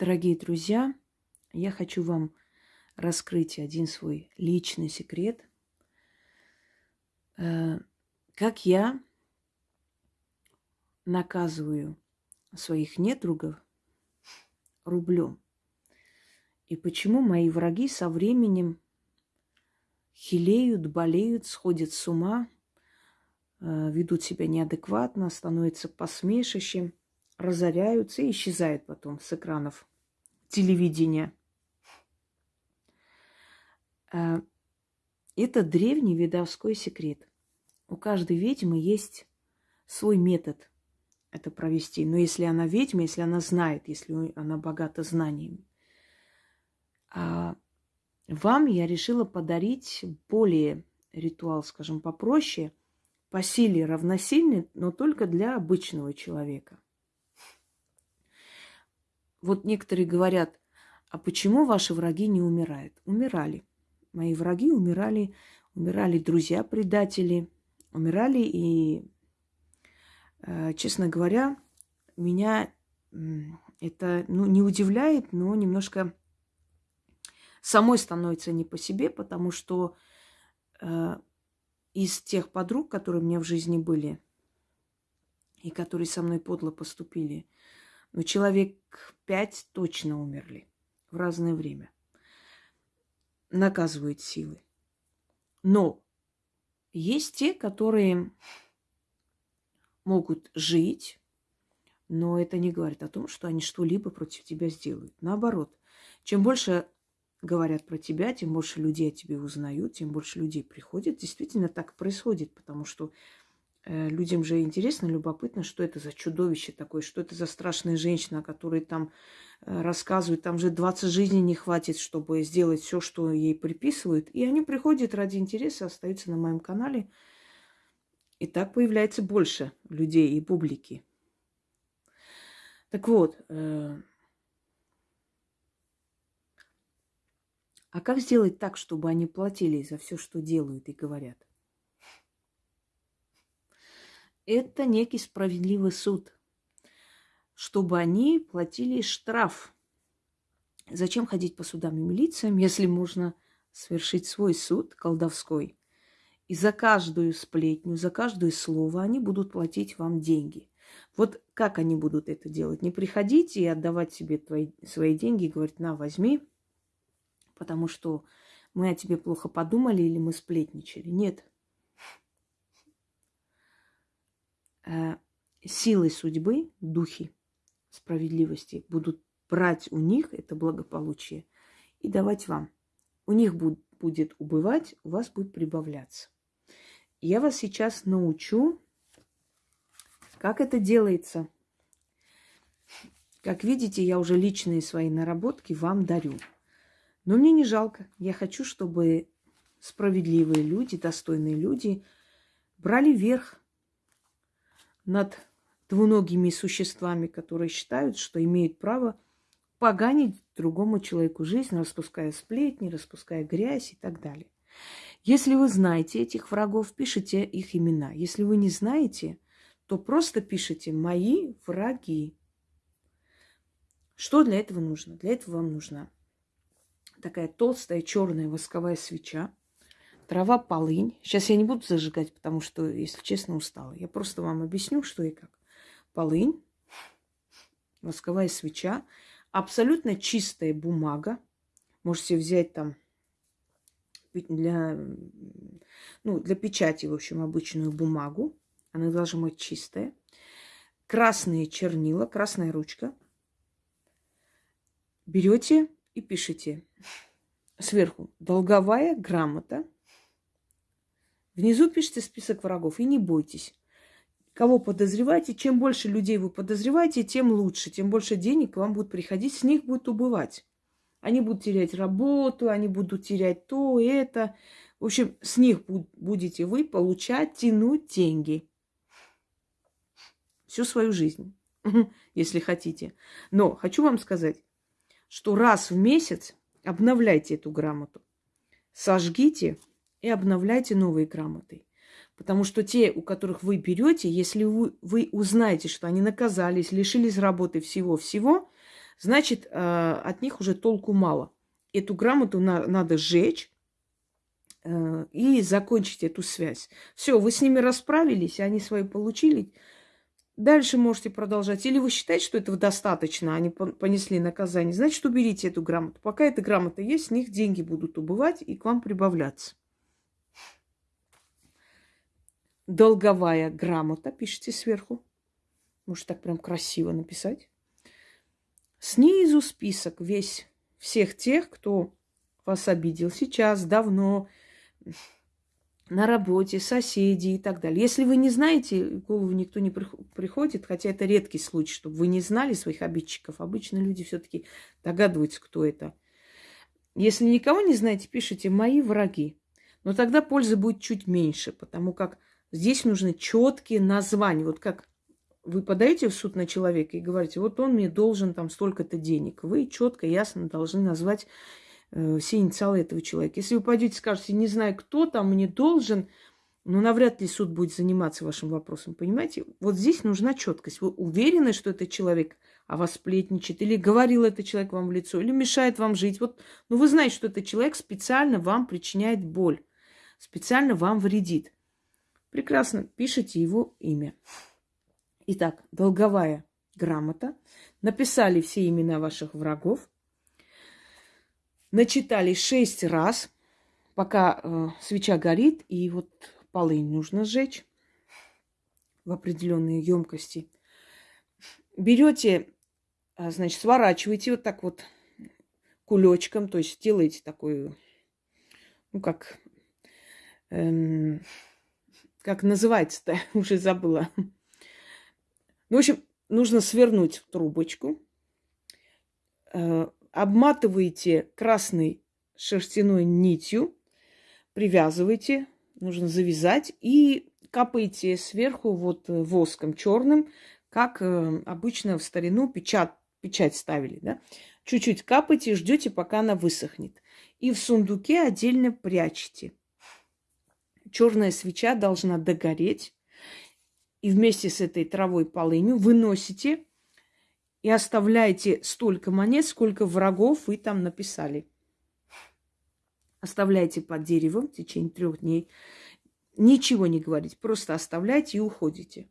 Дорогие друзья, я хочу вам раскрыть один свой личный секрет. Э, как я наказываю своих недругов рублем. И почему мои враги со временем хилеют, болеют, сходят с ума, э, ведут себя неадекватно, становятся посмешищем, разоряются и исчезают потом с экранов телевидения. А, это древний видовской секрет. У каждой ведьмы есть свой метод это провести. Но если она ведьма, если она знает, если она богата знаниями. А вам я решила подарить более ритуал, скажем, попроще, по силе равносильный, но только для обычного человека – вот некоторые говорят, а почему ваши враги не умирают? Умирали. Мои враги умирали, умирали друзья-предатели, умирали и, э, честно говоря, меня это ну, не удивляет, но немножко самой становится не по себе, потому что э, из тех подруг, которые у меня в жизни были и которые со мной подло поступили, но человек пять точно умерли в разное время. Наказывают силы. Но есть те, которые могут жить, но это не говорит о том, что они что-либо против тебя сделают. Наоборот, чем больше говорят про тебя, тем больше людей о тебе узнают, тем больше людей приходят. Действительно так происходит, потому что людям же интересно, любопытно, что это за чудовище такое, что это за страшная женщина, которая там э, рассказывает, там же 20 жизней не хватит, чтобы сделать все, что ей приписывают. И они приходят ради интереса, остаются на моем канале. И так появляется больше людей и публики. Так вот, э, а как сделать так, чтобы они платили за все, что делают и говорят? Это некий справедливый суд, чтобы они платили штраф. Зачем ходить по судам и милициям, если можно совершить свой суд колдовской? И за каждую сплетню, за каждое слово они будут платить вам деньги. Вот как они будут это делать? Не приходите и отдавать себе твои, свои деньги и говорить, на, возьми, потому что мы о тебе плохо подумали или мы сплетничали. Нет, Э, силы судьбы, духи справедливости будут брать у них это благополучие и давать вам. У них будет убывать, у вас будет прибавляться. Я вас сейчас научу, как это делается. Как видите, я уже личные свои наработки вам дарю. Но мне не жалко. Я хочу, чтобы справедливые люди, достойные люди брали верх над двуногими существами, которые считают, что имеют право поганить другому человеку жизнь, распуская сплетни, распуская грязь и так далее. Если вы знаете этих врагов, пишите их имена. Если вы не знаете, то просто пишите «мои враги». Что для этого нужно? Для этого вам нужна такая толстая черная восковая свеча, трава полынь. Сейчас я не буду зажигать, потому что, если честно, устала. Я просто вам объясню, что и как. Полынь, восковая свеча, абсолютно чистая бумага. Можете взять там для, ну, для печати, в общем, обычную бумагу. Она должна быть чистая. Красные чернила, красная ручка. Берете и пишите сверху долговая грамота Внизу пишите список врагов и не бойтесь. Кого подозреваете, чем больше людей вы подозреваете, тем лучше, тем больше денег к вам будут приходить, с них будет убывать. Они будут терять работу, они будут терять то, это. В общем, с них будете вы получать, тянуть деньги. Всю свою жизнь, если хотите. Но хочу вам сказать, что раз в месяц обновляйте эту грамоту. Сожгите и обновляйте новые грамоты. Потому что те, у которых вы берете, если вы, вы узнаете, что они наказались, лишились работы всего-всего, значит, э, от них уже толку мало. Эту грамоту на, надо сжечь э, и закончить эту связь. Все, вы с ними расправились, они свои получили. Дальше можете продолжать. Или вы считаете, что этого достаточно, они понесли наказание, значит, уберите эту грамоту. Пока эта грамота есть, с них деньги будут убывать и к вам прибавляться. Долговая грамота, пишите сверху. Может, так прям красиво написать. Снизу список весь всех тех, кто вас обидел сейчас, давно, на работе, соседи и так далее. Если вы не знаете, в голову никто не приходит, хотя это редкий случай, чтобы вы не знали своих обидчиков. Обычно люди все-таки догадываются, кто это. Если никого не знаете, пишите «мои враги». Но тогда пользы будет чуть меньше, потому как здесь нужны четкие названия. Вот как вы подаете в суд на человека и говорите, вот он мне должен там столько-то денег. Вы четко, ясно должны назвать э, все инициалы этого человека. Если вы пойдете и скажете, не знаю, кто там мне должен, ну, навряд ли суд будет заниматься вашим вопросом, понимаете? Вот здесь нужна четкость. Вы уверены, что этот человек о вас сплетничает, или говорил этот человек вам в лицо, или мешает вам жить. Вот, ну, вы знаете, что этот человек специально вам причиняет боль, специально вам вредит. Прекрасно, пишите его имя. Итак, долговая грамота. Написали все имена ваших врагов. Начитали шесть раз, пока э, свеча горит, и вот полынь нужно сжечь в определенные емкости. Берете, а, значит, сворачиваете вот так вот кулечком, то есть делаете такой, ну как, эм, как называется-то, уже забыла. Ну, в общем, нужно свернуть трубочку, э, обматываете красной шерстяной нитью, привязываете, нужно завязать и капаете сверху вот воском черным, как э, обычно в старину печать, печать ставили, да? Чуть-чуть капайте, ждете, пока она высохнет. И в сундуке отдельно прячете. Черная свеча должна догореть и вместе с этой травой полынью выносите и оставляете столько монет, сколько врагов вы там написали. Оставляйте под деревом в течение трех дней. Ничего не говорите, просто оставляйте и уходите.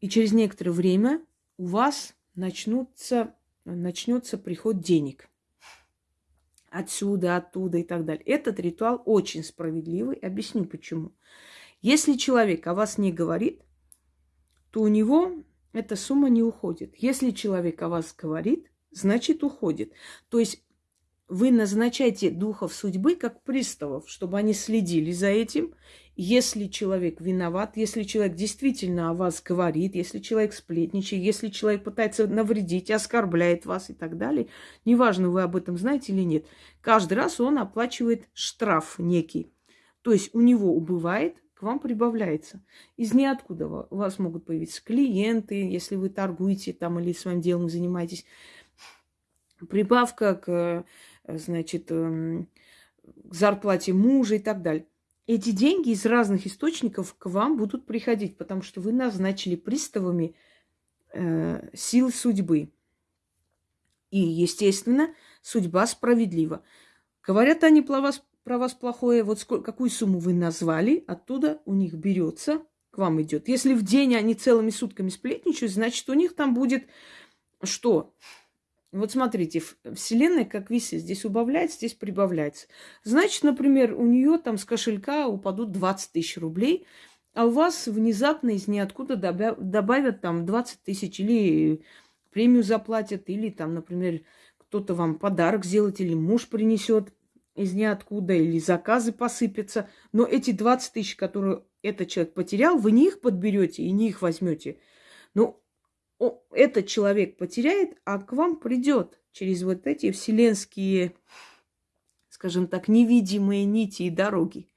И через некоторое время у вас начнутся, начнется приход денег. Отсюда, оттуда и так далее. Этот ритуал очень справедливый. Объясню почему. Если человек о вас не говорит, то у него эта сумма не уходит. Если человек о вас говорит, значит уходит. То есть вы назначаете духов судьбы как приставов, чтобы они следили за этим. Если человек виноват, если человек действительно о вас говорит, если человек сплетничает, если человек пытается навредить, оскорбляет вас и так далее, неважно, вы об этом знаете или нет, каждый раз он оплачивает штраф некий. То есть у него убывает к вам прибавляется. Из ниоткуда у вас могут появиться клиенты, если вы торгуете там или своим делом занимаетесь. Прибавка к, значит, эм, к зарплате мужа и так далее. Эти деньги из разных источников к вам будут приходить, потому что вы назначили приставами э, сил судьбы. И, естественно, судьба справедлива. Говорят они про вас про вас плохое, вот сколько, какую сумму вы назвали, оттуда у них берется, к вам идет. Если в день они целыми сутками сплетничают, значит, у них там будет что? Вот смотрите, Вселенная как висит. Здесь убавляется, здесь прибавляется. Значит, например, у нее там с кошелька упадут 20 тысяч рублей, а у вас внезапно из ниоткуда добавят там 20 тысяч или премию заплатят, или там, например, кто-то вам подарок сделает, или муж принесет из ниоткуда, или заказы посыпятся. Но эти 20 тысяч, которые этот человек потерял, вы не их подберете и не их возьмете. Но этот человек потеряет, а к вам придет через вот эти вселенские, скажем так, невидимые нити и дороги.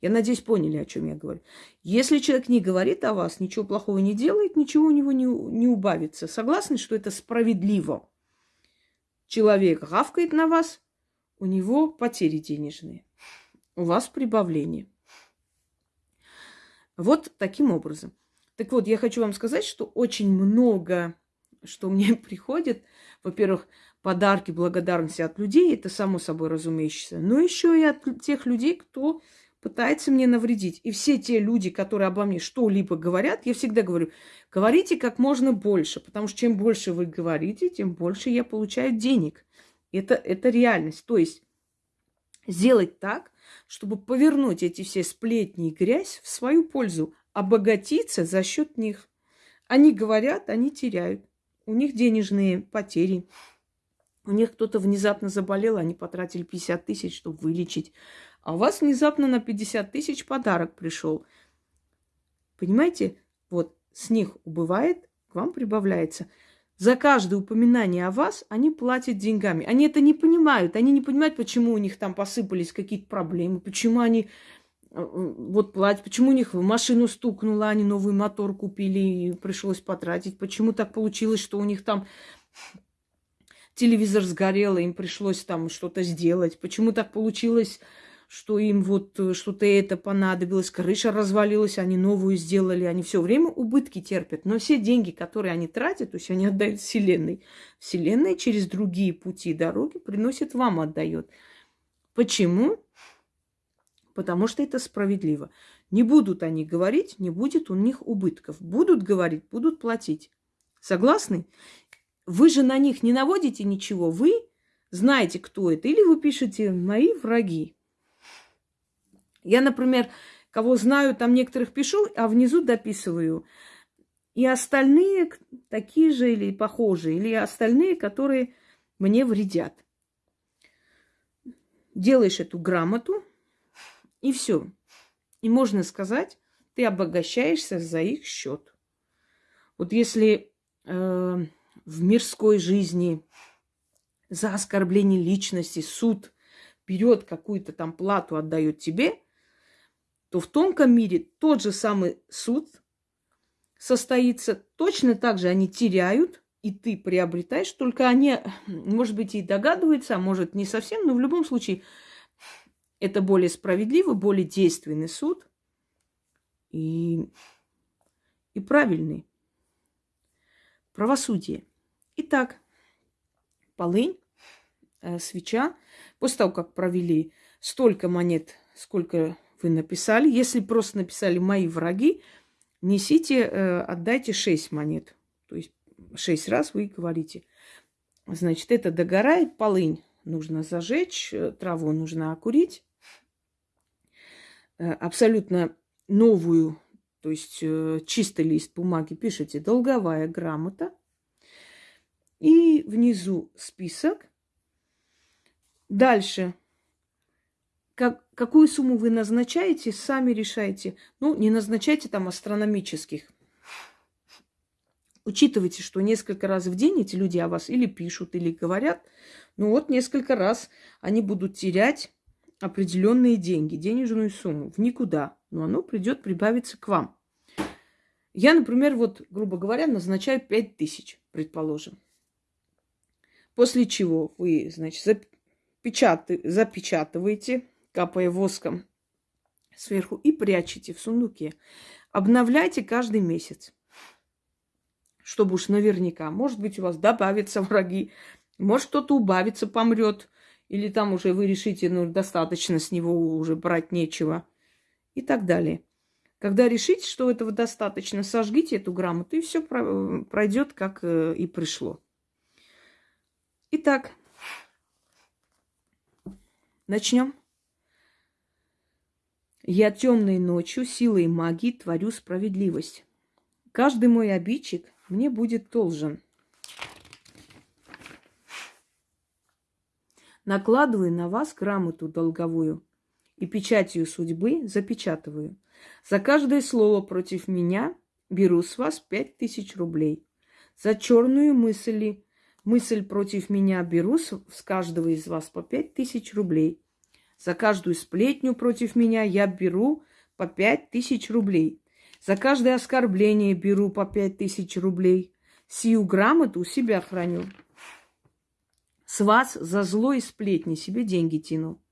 Я надеюсь, поняли, о чем я говорю. Если человек не говорит о вас, ничего плохого не делает, ничего у него не, не убавится. Согласны, что это справедливо? Человек гавкает на вас, у него потери денежные, у вас прибавление. Вот таким образом. Так вот, я хочу вам сказать, что очень много что мне приходят, во-первых, подарки, благодарности от людей, это само собой разумеющееся, но еще и от тех людей, кто пытается мне навредить. И все те люди, которые обо мне что-либо говорят, я всегда говорю, говорите как можно больше, потому что чем больше вы говорите, тем больше я получаю денег. Это, это реальность. То есть сделать так, чтобы повернуть эти все сплетни и грязь в свою пользу, обогатиться за счет них. Они говорят, они теряют. У них денежные потери. У них кто-то внезапно заболел, они потратили 50 тысяч, чтобы вылечить. А у вас внезапно на 50 тысяч подарок пришел. Понимаете? Вот с них убывает, к вам прибавляется. За каждое упоминание о вас они платят деньгами. Они это не понимают. Они не понимают, почему у них там посыпались какие-то проблемы, почему они э, вот платят, почему у них машину стукнуло, они новый мотор купили и пришлось потратить, почему так получилось, что у них там телевизор сгорел, им пришлось там что-то сделать, почему так получилось, что им вот э, что-то это понадобилось, крыша развалилась, они новую сделали, они все время убытки терпят. Но все деньги, которые они тратят, то есть они отдают Вселенной. Вселенная через другие пути дороги приносит вам, отдает. Почему? Потому что это справедливо. Не будут они говорить, не будет у них убытков. Будут говорить, будут платить. Согласны? Вы же на них не наводите ничего, вы знаете, кто это. Или вы пишете «мои враги». Я, например, кого знаю, там некоторых пишу, а внизу дописываю. И остальные такие же или похожие, или остальные, которые мне вредят. Делаешь эту грамоту, и все. И можно сказать, ты обогащаешься за их счет. Вот если э, в мирской жизни за оскорбление личности суд берет какую-то там плату, отдает тебе, то в тонком мире тот же самый суд состоится. Точно так же они теряют, и ты приобретаешь, только они, может быть, и догадываются, а может, не совсем, но в любом случае это более справедливый, более действенный суд и, и правильный. Правосудие. Итак, полынь, э, свеча. После того, как провели столько монет, сколько вы написали. Если просто написали «мои враги», несите, э, отдайте 6 монет. То есть 6 раз вы говорите. Значит, это догорает, полынь нужно зажечь, э, траву нужно окурить. Э, абсолютно новую, то есть чистый лист бумаги пишите «долговая грамота». И внизу список. Дальше как, какую сумму вы назначаете, сами решайте. Ну, не назначайте там астрономических. Учитывайте, что несколько раз в день эти люди о вас или пишут, или говорят. Ну вот несколько раз они будут терять определенные деньги, денежную сумму в никуда. Но оно придет прибавиться к вам. Я, например, вот, грубо говоря, назначаю 5 тысяч, предположим. После чего вы, значит, запечатываете капая воском сверху, и прячете в сундуке. Обновляйте каждый месяц, чтобы уж наверняка. Может быть, у вас добавятся враги, может, кто-то убавится, помрет, или там уже вы решите, ну, достаточно с него уже брать нечего, и так далее. Когда решите, что этого достаточно, сожгите эту грамоту, и все пройдет, как э, и пришло. Итак, начнем. Я темной ночью силой магии творю справедливость. Каждый мой обидчик мне будет должен. Накладываю на вас грамоту долговую и печатью судьбы запечатываю. За каждое слово против меня беру с вас пять тысяч рублей. За черную мысль, мысль против меня беру с каждого из вас по пять тысяч рублей. За каждую сплетню против меня я беру по пять тысяч рублей. За каждое оскорбление беру по пять тысяч рублей. Сию грамоту у себя храню. С вас за зло сплетни себе деньги тяну.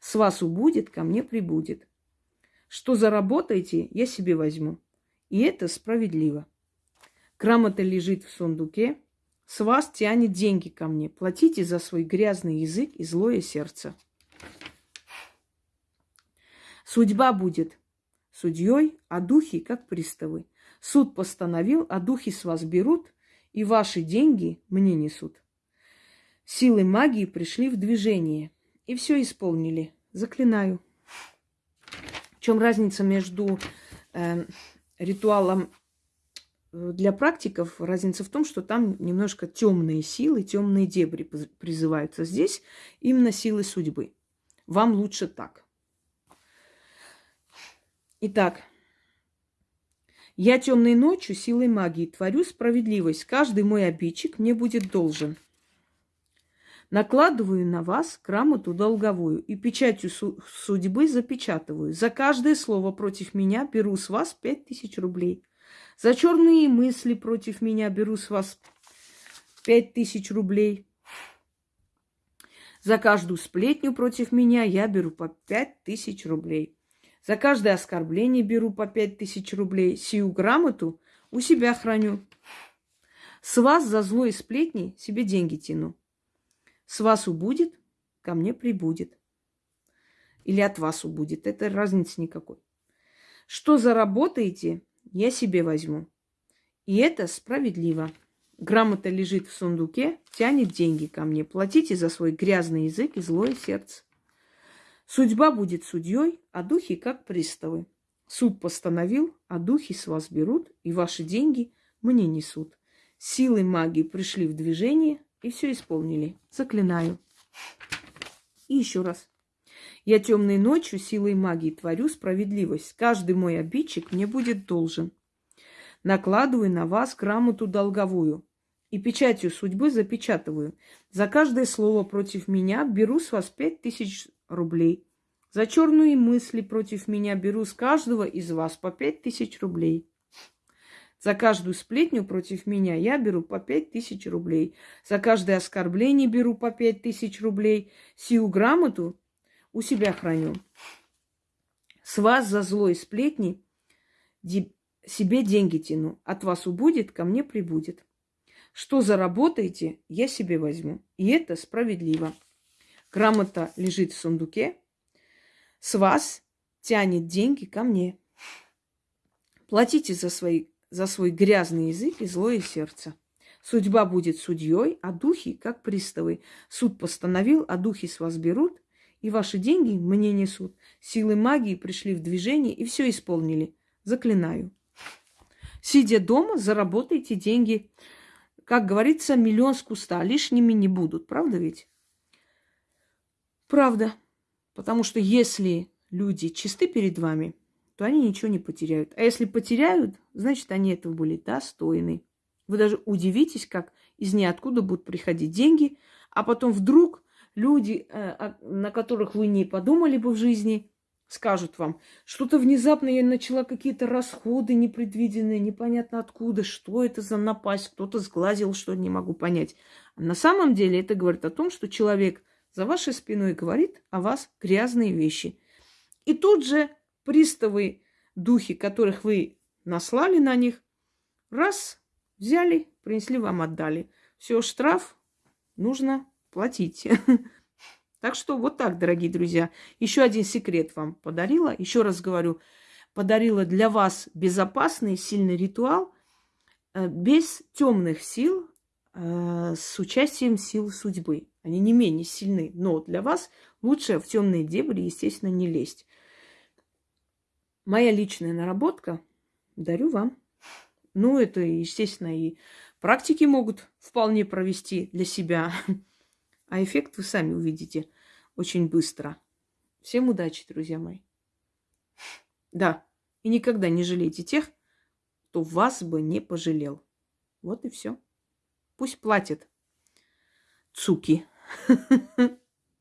С вас убудет, ко мне прибудет. Что заработаете, я себе возьму. И это справедливо. Грамота лежит в сундуке. С вас тянет деньги ко мне. Платите за свой грязный язык и злое сердце. Судьба будет судьей, а духи как приставы. Суд постановил, а духи с вас берут, и ваши деньги мне несут. Силы магии пришли в движение и все исполнили. Заклинаю. В чем разница между э, ритуалом для практиков? Разница в том, что там немножко темные силы, темные дебри призываются. Здесь именно силы судьбы. Вам лучше так. Итак, я темной ночью силой магии творю справедливость. Каждый мой обидчик мне будет должен. Накладываю на вас грамоту долговую и печатью судьбы запечатываю. За каждое слово против меня беру с вас пять тысяч рублей. За черные мысли против меня беру с вас пять тысяч рублей. За каждую сплетню против меня я беру по пять тысяч рублей. За каждое оскорбление беру по пять тысяч рублей. Сию грамоту у себя храню. С вас за злой сплетни себе деньги тяну. С вас убудет, ко мне прибудет. Или от вас убудет. Это разницы никакой. Что заработаете, я себе возьму. И это справедливо. Грамота лежит в сундуке, тянет деньги ко мне. Платите за свой грязный язык и злое сердце. Судьба будет судьей, а духи как приставы. Суд постановил, а духи с вас берут, и ваши деньги мне несут. Силы магии пришли в движение и все исполнили. Заклинаю. И еще раз. Я темной ночью силой магии творю справедливость. Каждый мой обидчик мне будет должен. Накладываю на вас грамоту долговую и печатью судьбы запечатываю. За каждое слово против меня беру с вас пять тысяч рублей. За черные мысли против меня беру с каждого из вас по пять тысяч рублей. За каждую сплетню против меня я беру по пять тысяч рублей. За каждое оскорбление беру по пять тысяч рублей. Сию грамоту у себя храню. С вас за злой сплетни себе деньги тяну. От вас убудет, ко мне прибудет. Что заработаете, я себе возьму. И это справедливо. Грамота лежит в сундуке. С вас тянет деньги ко мне. Платите за, свои, за свой грязный язык и злое сердце. Судьба будет судьей, а духи как приставы. Суд постановил, а духи с вас берут, и ваши деньги мне несут. Силы магии пришли в движение и все исполнили. Заклинаю. Сидя дома, заработайте деньги. Как говорится, миллион с куста. Лишними не будут. Правда ведь? Правда. Потому что если люди чисты перед вами, то они ничего не потеряют. А если потеряют, значит, они этого были достойны. Вы даже удивитесь, как из ниоткуда будут приходить деньги, а потом вдруг люди, э, на которых вы не подумали бы в жизни, скажут вам, что-то внезапно я начала какие-то расходы непредвиденные, непонятно откуда, что это за напасть, кто-то сглазил, что не могу понять. А на самом деле это говорит о том, что человек – за вашей спиной говорит о вас грязные вещи. И тут же приставы, духи, которых вы наслали на них, раз, взяли, принесли вам, отдали. Все, штраф нужно платить. Так что вот так, дорогие друзья. Еще один секрет вам подарила. Еще раз говорю, подарила для вас безопасный, сильный ритуал э, без темных сил, с участием сил судьбы. Они не менее сильны. Но для вас лучше в темные дебри, естественно, не лезть. Моя личная наработка дарю вам. Ну, это, естественно, и практики могут вполне провести для себя. А эффект вы сами увидите очень быстро. Всем удачи, друзья мои. Да, и никогда не жалейте тех, кто вас бы не пожалел. Вот и все. Пусть платят. Цуки.